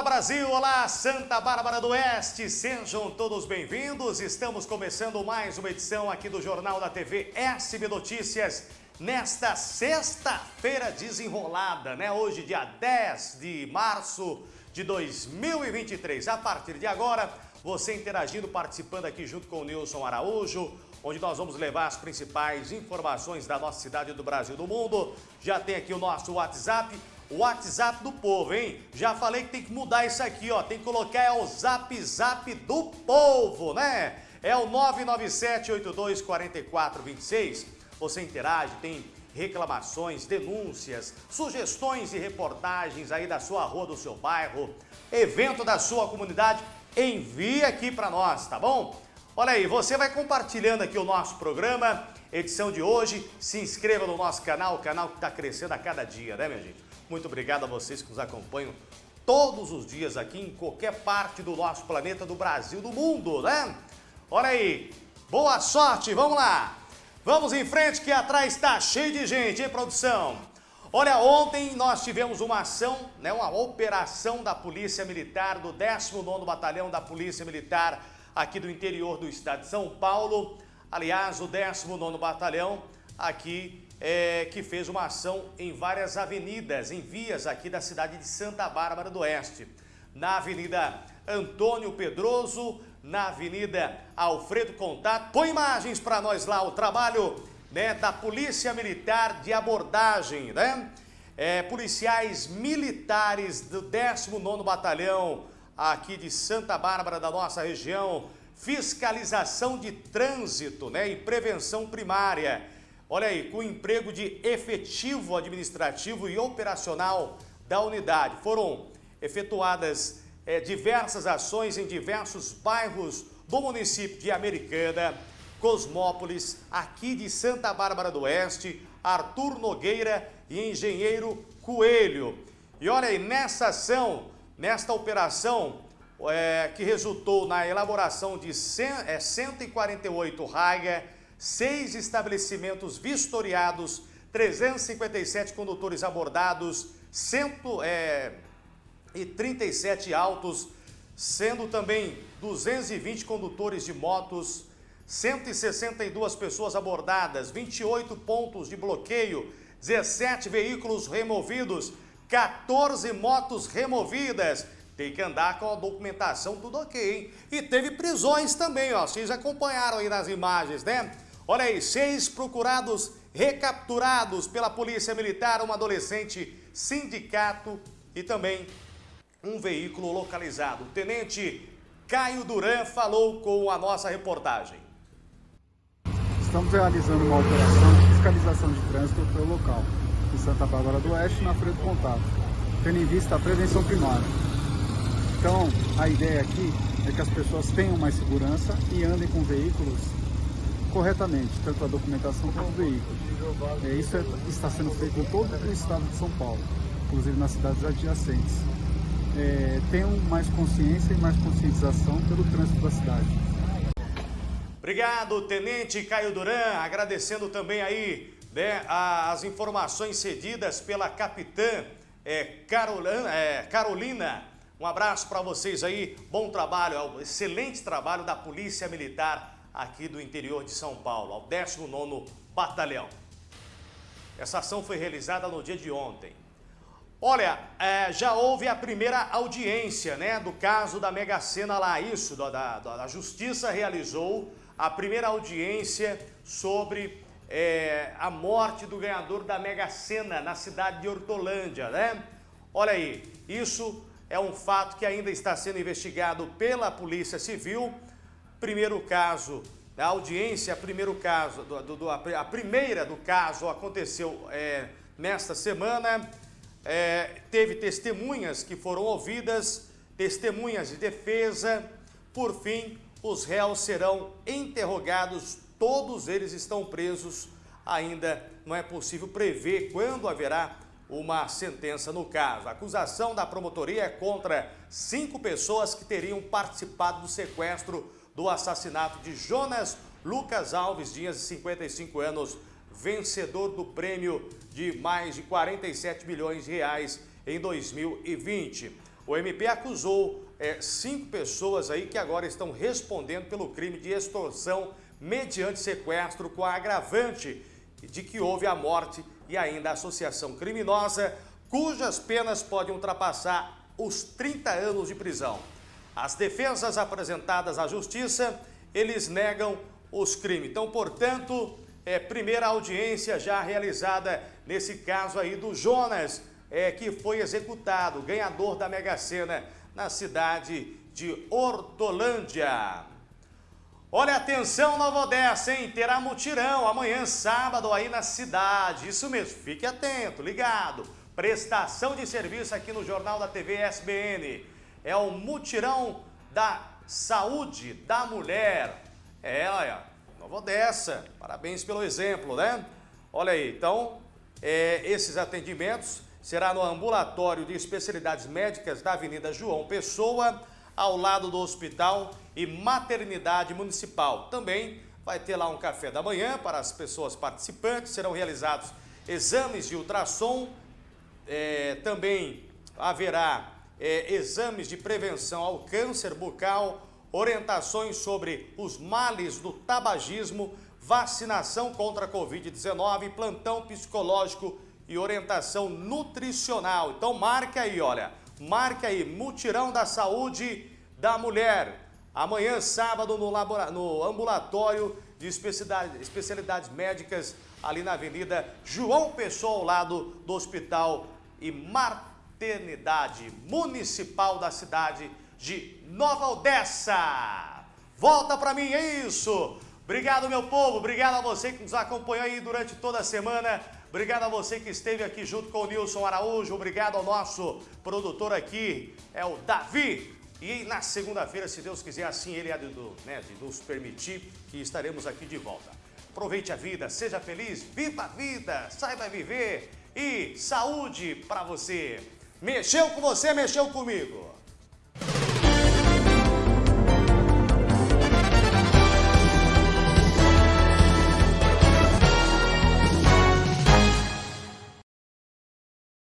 Olá Brasil, olá Santa Bárbara do Oeste, sejam todos bem-vindos. Estamos começando mais uma edição aqui do Jornal da TV SB Notícias nesta sexta-feira desenrolada, né? Hoje, dia 10 de março de 2023. A partir de agora, você interagindo, participando aqui junto com o Nilson Araújo, onde nós vamos levar as principais informações da nossa cidade, do Brasil, do mundo. Já tem aqui o nosso WhatsApp WhatsApp do povo, hein? Já falei que tem que mudar isso aqui, ó. Tem que colocar é o Zap Zap do povo, né? É o 997824426. Você interage, tem reclamações, denúncias, sugestões e reportagens aí da sua rua, do seu bairro, evento da sua comunidade, envie aqui para nós, tá bom? Olha aí, você vai compartilhando aqui o nosso programa, edição de hoje, se inscreva no nosso canal, o canal que está crescendo a cada dia, né minha gente? Muito obrigado a vocês que nos acompanham todos os dias aqui em qualquer parte do nosso planeta, do Brasil, do mundo, né? Olha aí, boa sorte, vamos lá! Vamos em frente que atrás está cheio de gente, hein, produção? Olha, ontem nós tivemos uma ação, né, uma operação da Polícia Militar, do 19º Batalhão da Polícia Militar aqui do interior do estado de São Paulo. Aliás, o 19º Batalhão aqui é, que fez uma ação em várias avenidas, em vias aqui da cidade de Santa Bárbara do Oeste. Na Avenida Antônio Pedroso, na Avenida Alfredo Contato. Põe imagens para nós lá, o trabalho né, da Polícia Militar de abordagem, né? É, policiais militares do 19º Batalhão aqui de Santa Bárbara, da nossa região, fiscalização de trânsito né, e prevenção primária Olha aí, com emprego de efetivo administrativo e operacional da unidade. Foram efetuadas é, diversas ações em diversos bairros do município de Americana, Cosmópolis, aqui de Santa Bárbara do Oeste, Arthur Nogueira e Engenheiro Coelho. E olha aí, nessa ação, nesta operação, é, que resultou na elaboração de 100, é, 148 raias seis estabelecimentos vistoriados, 357 condutores abordados, 137 é, autos, sendo também 220 condutores de motos, 162 pessoas abordadas, 28 pontos de bloqueio, 17 veículos removidos, 14 motos removidas. Tem que andar com a documentação tudo ok, hein? E teve prisões também, ó. Vocês acompanharam aí nas imagens, né? Olha aí, seis procurados recapturados pela Polícia Militar, um adolescente, sindicato e também um veículo localizado. O tenente Caio Duran falou com a nossa reportagem. Estamos realizando uma operação de fiscalização de trânsito pelo local, em Santa Bárbara do Oeste, na Freio do Contato, tendo em vista a prevenção primária. Então, a ideia aqui é que as pessoas tenham mais segurança e andem com veículos corretamente, tanto a documentação quanto o veículo. É, isso é, está sendo feito em todo o estado de São Paulo, inclusive nas cidades adjacentes. É, tenham mais consciência e mais conscientização pelo trânsito da cidade. Obrigado, Tenente Caio Duran, agradecendo também aí né, as informações cedidas pela capitã é, Carolina, é, Carolina. Um abraço para vocês aí, bom trabalho, é excelente trabalho da Polícia Militar aqui do interior de São Paulo, ao 19º Batalhão. Essa ação foi realizada no dia de ontem. Olha, é, já houve a primeira audiência né, do caso da Mega Sena lá, isso, da, da, da Justiça realizou a primeira audiência sobre é, a morte do ganhador da Mega Sena na cidade de Hortolândia, né? Olha aí, isso é um fato que ainda está sendo investigado pela Polícia Civil Primeiro caso, a audiência, primeiro caso, do, do, a primeira do caso aconteceu é, nesta semana. É, teve testemunhas que foram ouvidas, testemunhas de defesa. Por fim, os réus serão interrogados, todos eles estão presos. Ainda não é possível prever quando haverá uma sentença no caso. A acusação da promotoria é contra cinco pessoas que teriam participado do sequestro do assassinato de Jonas Lucas Alves Dias, de 55 anos, vencedor do prêmio de mais de 47 milhões de reais em 2020. o MP acusou é, cinco pessoas aí que agora estão respondendo pelo crime de extorsão mediante sequestro com agravante de que houve a morte e ainda a associação criminosa, cujas penas podem ultrapassar os 30 anos de prisão. As defesas apresentadas à justiça, eles negam os crimes. Então, portanto, é primeira audiência já realizada nesse caso aí do Jonas, é, que foi executado, ganhador da Mega Sena na cidade de Hortolândia. Olha, atenção Nova Odessa, hein? Terá mutirão amanhã, sábado, aí na cidade. Isso mesmo, fique atento, ligado. Prestação de serviço aqui no Jornal da TV SBN. É o mutirão da saúde da mulher. É, olha, Nova Odessa. Parabéns pelo exemplo, né? Olha aí, então, é, esses atendimentos será no ambulatório de especialidades médicas da Avenida João Pessoa, ao lado do Hospital e Maternidade Municipal. Também vai ter lá um café da manhã para as pessoas participantes, serão realizados exames de ultrassom, é, também haverá é, exames de prevenção ao câncer bucal, orientações sobre os males do tabagismo, vacinação contra a Covid-19, plantão psicológico e orientação nutricional. Então marque aí, olha, marque aí, mutirão da saúde da mulher. Amanhã, sábado, no, no ambulatório de especialidades, especialidades médicas, ali na Avenida João Pessoa, ao lado do Hospital e Maternidade Municipal da cidade de Nova Odessa. Volta para mim, é isso! Obrigado, meu povo, obrigado a você que nos acompanhou aí durante toda a semana. Obrigado a você que esteve aqui junto com o Nilson Araújo. Obrigado ao nosso produtor aqui, é o Davi. E na segunda-feira, se Deus quiser, assim ele há de, né, de nos permitir, que estaremos aqui de volta. Aproveite a vida, seja feliz, viva a vida, saiba viver e saúde para você. Mexeu com você, mexeu comigo.